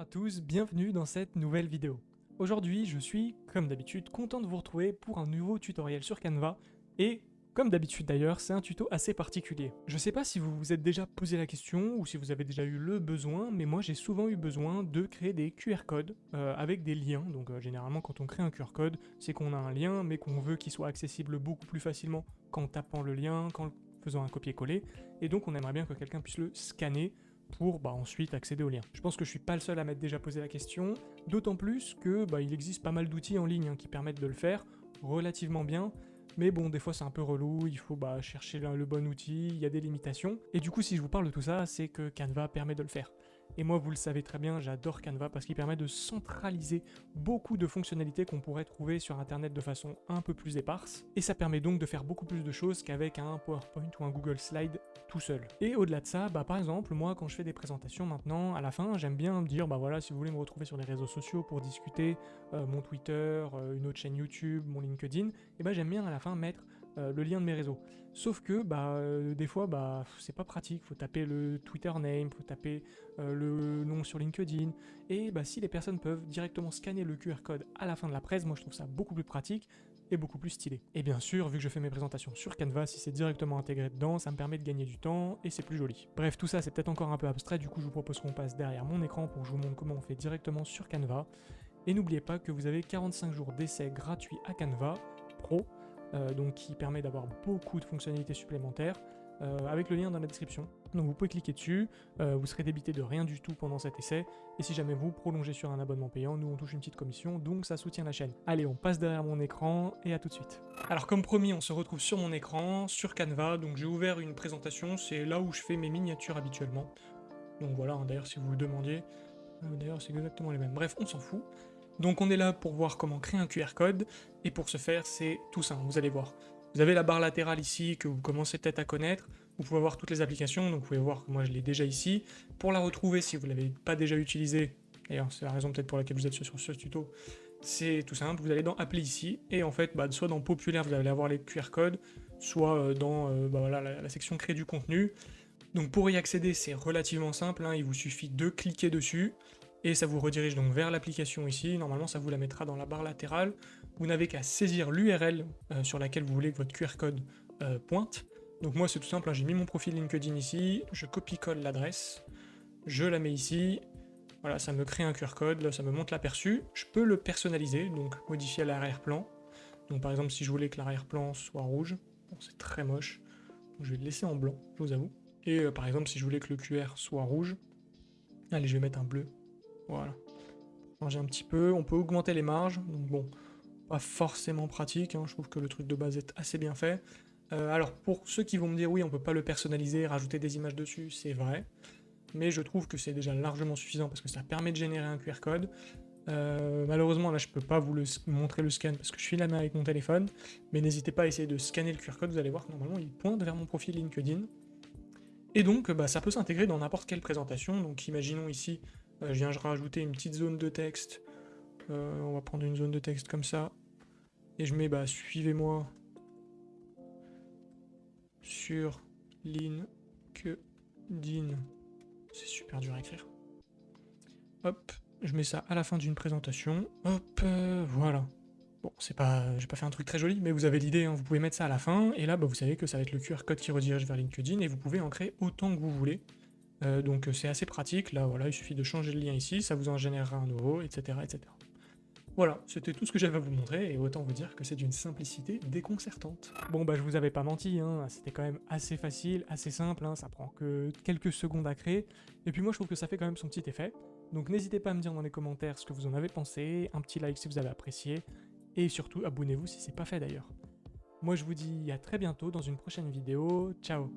à tous, bienvenue dans cette nouvelle vidéo. Aujourd'hui, je suis, comme d'habitude, content de vous retrouver pour un nouveau tutoriel sur Canva, et comme d'habitude d'ailleurs, c'est un tuto assez particulier. Je sais pas si vous vous êtes déjà posé la question, ou si vous avez déjà eu le besoin, mais moi j'ai souvent eu besoin de créer des QR codes euh, avec des liens, donc euh, généralement quand on crée un QR code, c'est qu'on a un lien, mais qu'on veut qu'il soit accessible beaucoup plus facilement qu'en tapant le lien, qu'en faisant un copier-coller, et donc on aimerait bien que quelqu'un puisse le scanner pour bah, ensuite accéder au lien. Je pense que je suis pas le seul à m'être déjà posé la question, d'autant plus que bah, il existe pas mal d'outils en ligne hein, qui permettent de le faire relativement bien, mais bon, des fois c'est un peu relou, il faut bah, chercher le, le bon outil, il y a des limitations, et du coup si je vous parle de tout ça, c'est que Canva permet de le faire. Et moi, vous le savez très bien, j'adore Canva parce qu'il permet de centraliser beaucoup de fonctionnalités qu'on pourrait trouver sur Internet de façon un peu plus éparse. Et ça permet donc de faire beaucoup plus de choses qu'avec un PowerPoint ou un Google Slide tout seul. Et au-delà de ça, bah par exemple, moi quand je fais des présentations maintenant, à la fin, j'aime bien me dire, bah voilà, si vous voulez me retrouver sur les réseaux sociaux pour discuter, euh, mon Twitter, euh, une autre chaîne YouTube, mon LinkedIn, et bah j'aime bien à la fin mettre euh, le lien de mes réseaux. Sauf que bah, euh, des fois bah, c'est pas pratique, faut taper le Twitter name, faut taper euh, le nom sur LinkedIn, et bah, si les personnes peuvent directement scanner le QR code à la fin de la presse, moi je trouve ça beaucoup plus pratique et beaucoup plus stylé. Et bien sûr, vu que je fais mes présentations sur Canva, si c'est directement intégré dedans, ça me permet de gagner du temps et c'est plus joli. Bref, tout ça c'est peut-être encore un peu abstrait, du coup je vous propose qu'on passe derrière mon écran pour que je vous montre comment on fait directement sur Canva. Et n'oubliez pas que vous avez 45 jours d'essai gratuit à Canva Pro, donc qui permet d'avoir beaucoup de fonctionnalités supplémentaires, euh, avec le lien dans la description. Donc vous pouvez cliquer dessus, euh, vous serez débité de rien du tout pendant cet essai, et si jamais vous prolongez sur un abonnement payant, nous on touche une petite commission, donc ça soutient la chaîne. Allez, on passe derrière mon écran, et à tout de suite. Alors comme promis, on se retrouve sur mon écran, sur Canva, donc j'ai ouvert une présentation, c'est là où je fais mes miniatures habituellement. Donc voilà, hein, d'ailleurs si vous vous demandiez, d'ailleurs c'est exactement les mêmes. Bref, on s'en fout. Donc on est là pour voir comment créer un QR code, et pour ce faire, c'est tout simple, vous allez voir. Vous avez la barre latérale ici que vous commencez peut-être à connaître, vous pouvez voir toutes les applications, donc vous pouvez voir que moi je l'ai déjà ici. Pour la retrouver, si vous ne l'avez pas déjà utilisée, d'ailleurs c'est la raison peut-être pour laquelle vous êtes sur, ce tuto, c'est tout simple, vous allez dans Appli ici, et en fait, bah, soit dans Populaire, vous allez avoir les QR codes, soit euh, dans euh, bah, la, section Créer du contenu. Donc pour y accéder, c'est relativement simple, hein, il vous suffit de cliquer dessus, et ça vous redirige donc vers l'application ici, normalement ça vous la mettra dans la barre latérale, vous n'avez qu'à saisir l'URL euh, sur laquelle vous voulez que votre QR code euh, pointe, donc moi c'est tout simple, hein, j'ai mis mon profil LinkedIn ici, je copie-colle l'adresse, je la mets ici, voilà, ça me crée un QR code, là ça me montre l'aperçu, je peux le personnaliser, donc modifier l'arrière-plan, donc par exemple si je voulais que l'arrière-plan soit rouge, c'est très moche, je vais le laisser en blanc, je vous avoue, et euh, par exemple si je voulais que le QR soit rouge, allez je vais mettre un bleu, voilà. Changer un petit peu, on peut augmenter les marges, donc bon, pas forcément pratique, hein. je trouve que le truc de base est assez bien fait. Euh, alors pour ceux qui vont me dire oui on peut pas le personnaliser, rajouter des images dessus, c'est vrai, mais je trouve que c'est déjà largement suffisant parce que ça permet de générer un QR code. Euh, malheureusement là je peux pas vous montrer le scan parce que je suis la main avec mon téléphone, mais n'hésitez pas à essayer de scanner le QR code, vous allez voir que normalement il pointe vers mon profil LinkedIn. Et donc bah, ça peut s'intégrer dans n'importe quelle présentation, donc imaginons ici je viens rajouter une petite zone de texte. Euh, on va prendre une zone de texte comme ça. Et je mets, bah, suivez-moi sur LinkedIn. C'est super dur à écrire. Hop, je mets ça à la fin d'une présentation. Hop, euh, voilà. Bon, c'est pas, j'ai pas fait un truc très joli, mais vous avez l'idée, hein. vous pouvez mettre ça à la fin, et là, bah, vous savez que ça va être le QR code qui redirige vers LinkedIn, et vous pouvez en créer autant que vous voulez. Euh, donc c'est assez pratique, là voilà, il suffit de changer le lien ici, ça vous en générera un nouveau, etc. etc. Voilà, c'était tout ce que j'avais à vous montrer, et autant vous dire que c'est d'une simplicité déconcertante. Bon bah je vous avais pas menti, hein, c'était quand même assez facile, assez simple, hein, ça prend que quelques secondes à créer, et puis moi je trouve que ça fait quand même son petit effet, donc n'hésitez pas à me dire dans les commentaires ce que vous en avez pensé, un petit like si vous avez apprécié, et surtout abonnez-vous si c'est pas fait d'ailleurs. Moi je vous dis à très bientôt dans une prochaine vidéo, ciao